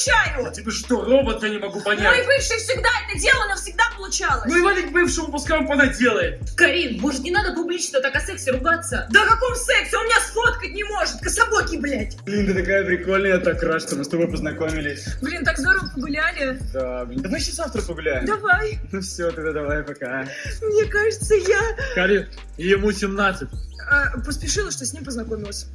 получаю. Тебе что, робот, я не могу Мой понять? бывший всегда это делал, но всегда получалось. Ну и вали к бывшему, пускай он понаделает. Карин, может не надо публично так о сексе ругаться? Да о каком сексе? Он меня сфоткать не может, кособокий, блядь. Блин, ты такая прикольная, я так рад, что мы с тобой познакомились. Блин, так здорово погуляли. Да, блин. Давай еще завтра погуляем. Давай. Ну все, тогда давай, пока. Мне кажется, я Карин, ему 17. а, поспешила, что с ним познакомилась.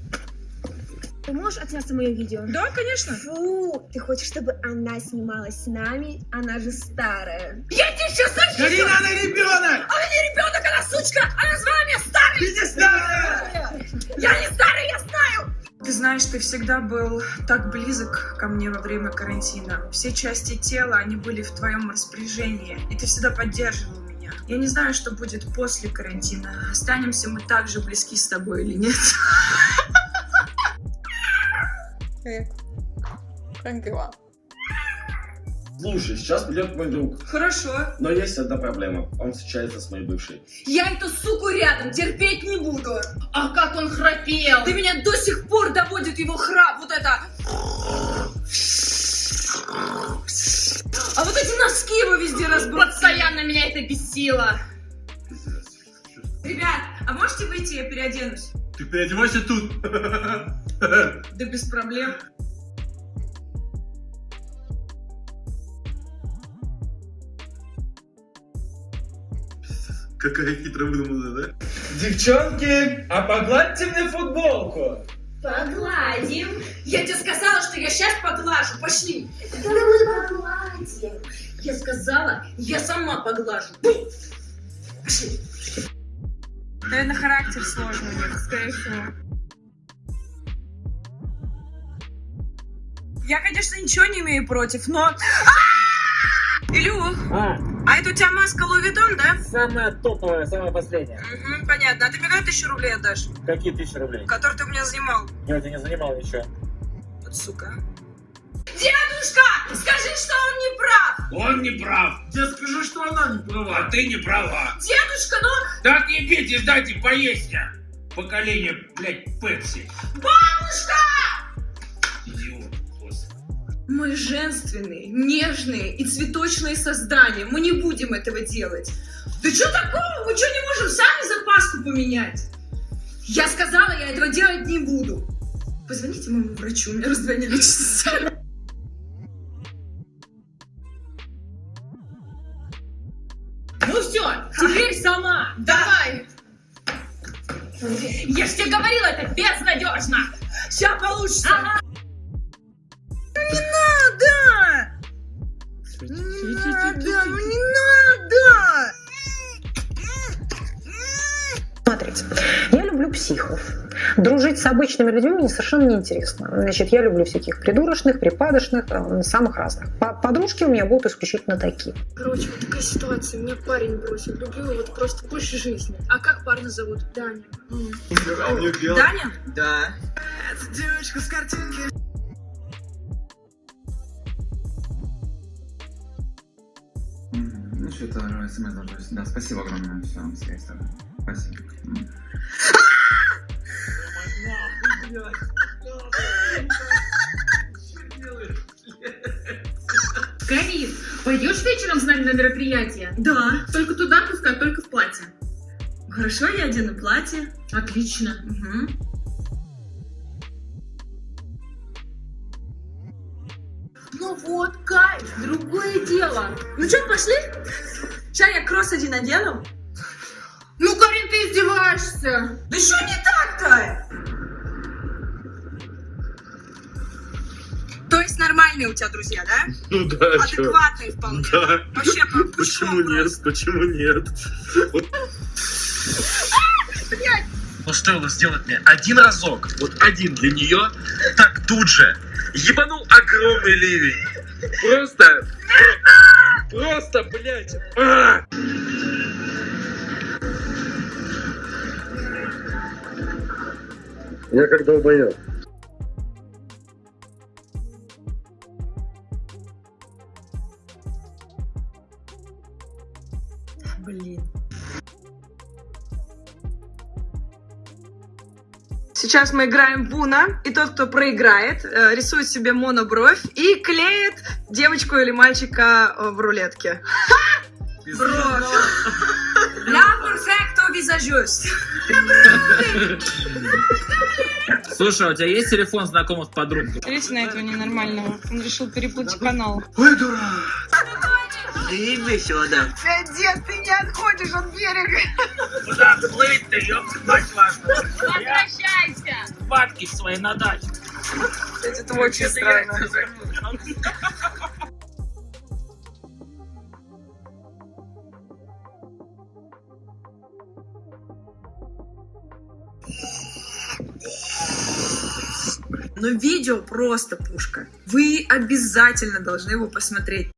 Ты можешь отсняться мое видео? Да, конечно. Фу, ты хочешь, чтобы она снималась с нами? Она же старая. Я тебе сейчас зачем? Карина, она ребенок! Она не ребенок, она сучка! Она назвала меня старой! Ты не старая! Я не старая, я знаю! Ты знаешь, ты всегда был так близок ко мне во время карантина. Все части тела, они были в твоем распоряжении, и ты всегда поддерживал меня. Я не знаю, что будет после карантина. Останемся мы так же близки с тобой или нет? Как дела? Слушай, сейчас придет мой друг, Хорошо. но есть одна проблема. Он встречается с моей бывшей. Я эту суку рядом терпеть не буду. А как он храпел! Ты меня до сих пор доводит его храп, вот это. А вот эти носки его везде разбросаны. Постоянно меня это бесило! Ребят, а можете выйти, я переоденусь? Ты переодевайся тут. Да без проблем. Какая хитро выдуманная, да? Девчонки, а погладьте мне футболку. Погладим. Я тебе сказала, что я сейчас поглажу. Пошли. Да мы погладим. Я сказала, я сама поглажу. Пошли. Наверное, характер сложный скорее всего. Я, конечно, ничего не имею против, но... А! Илюх, А, а это у тебя маска Лувитон, да? самая топовая, самая последняя. Угу, понятно. А ты мне когда тысячу рублей отдашь? Какие тысячи рублей? Который ты у меня занимал? Я тебя не занимал ничего. Вот сука. Дедушка, скажи, что он не прав. Он не прав. Я скажу, что она не права. А ты не права. Дедушка, ну... Так не пейте, дайте поесть я. Поколение, блядь, Пепси. Бабушка! Мы женственные, нежные и цветочные создания. Мы не будем этого делать. Да что такого? Мы что, не можем сами запаску поменять? Я сказала, я этого делать не буду. Позвоните моему врачу, у меня раздвоение личности. Ну все, теперь сама! Давай! Я ж тебе говорила, это безнадежно! Сейчас получится. Ага. Психов. Дружить с обычными людьми мне совершенно неинтересно. Значит, я люблю всяких придурочных, припадочных, самых разных. По- Подружки у меня будут исключительно такие. Короче, вот такая ситуация. Меня парень бросил. Люблю его вот просто больше жизни. А как парня зовут? Даня. Даня? Да. Ну что-то смс должен. Да, спасибо огромное. Все, связь тогда. Спасибо. М. Карин, пойдешь вечером с нами на мероприятие? Да. Только туда пускай, только в платье. Хорошо, я одену платье. Отлично. Угу. Ну вот, кайф, другое дело. Ну что, пошли? Сейчас я кросс один надену. Ну, Карин, ты издеваешься. Да что не так-то? То есть нормальные у тебя друзья, да? Ну да, чё. Адекватные вполне. Да. Вообще, по- Почему нет? Почему нет? Вот. Ну стоило сделать мне один разок, вот один для нее, так тут же ебанул огромный ливень. Просто, про- просто, блядь. а! Я как долбоёб. Сейчас мы играем в Уна, и тот, кто проиграет, э, рисует себе монобровь и клеит девочку или мальчика э, в рулетке. Бровь. Слушай, а у тебя есть телефон знакомых подруг? Смотрите на этого ненормального. Он решил перепутать канал. Ой, дурак. Дед, ты не отходишь от берега. Куда плыть-то, ёпта, мать вашу? Возвращайся! Бабки свои на даче. Это очень странно. Но видео просто пушка. Вы обязательно должны его посмотреть.